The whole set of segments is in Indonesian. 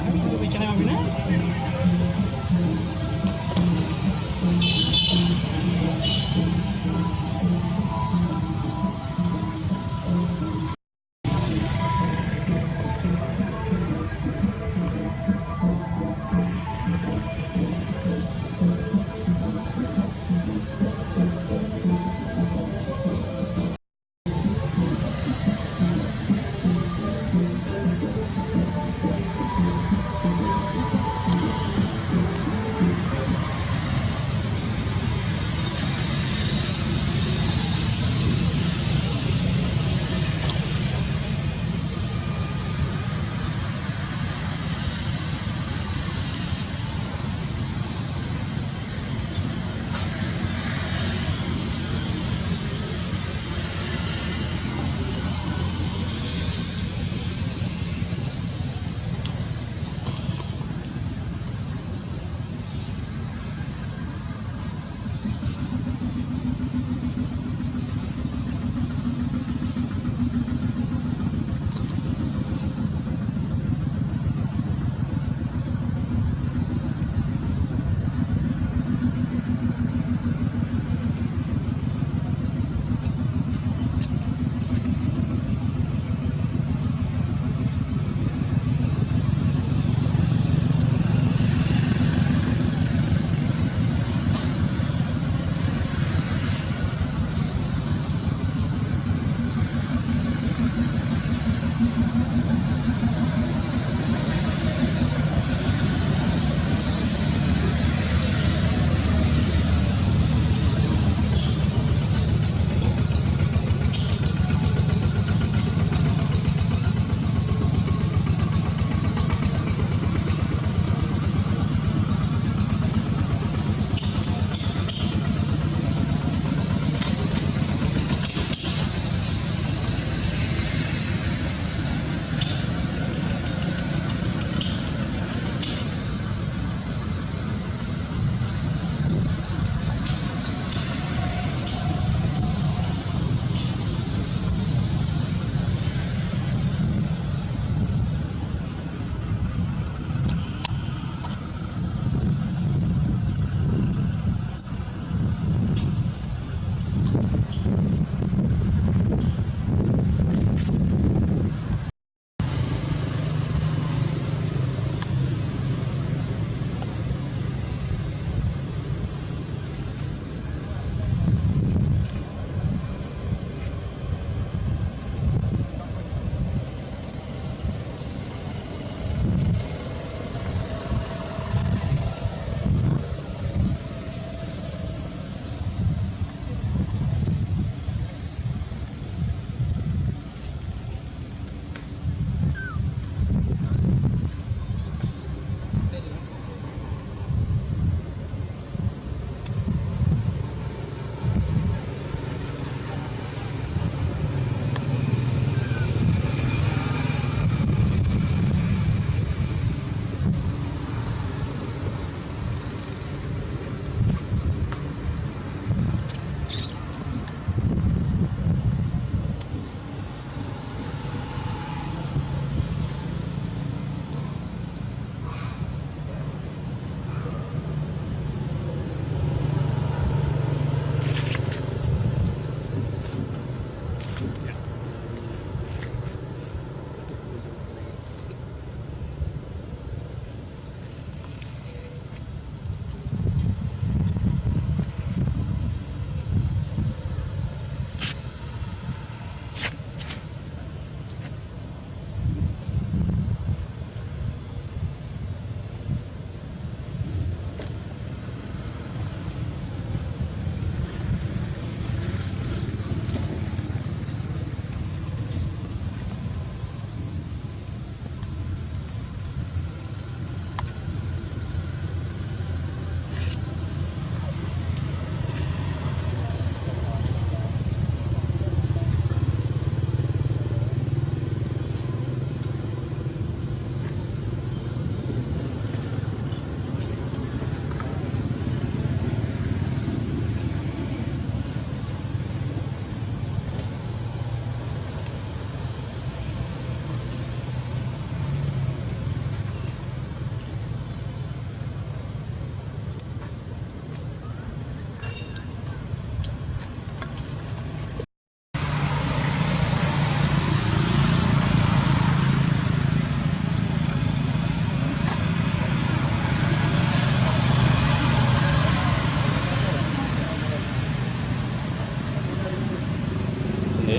আমি ওই চাই হবে না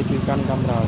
ya itu ikan kamera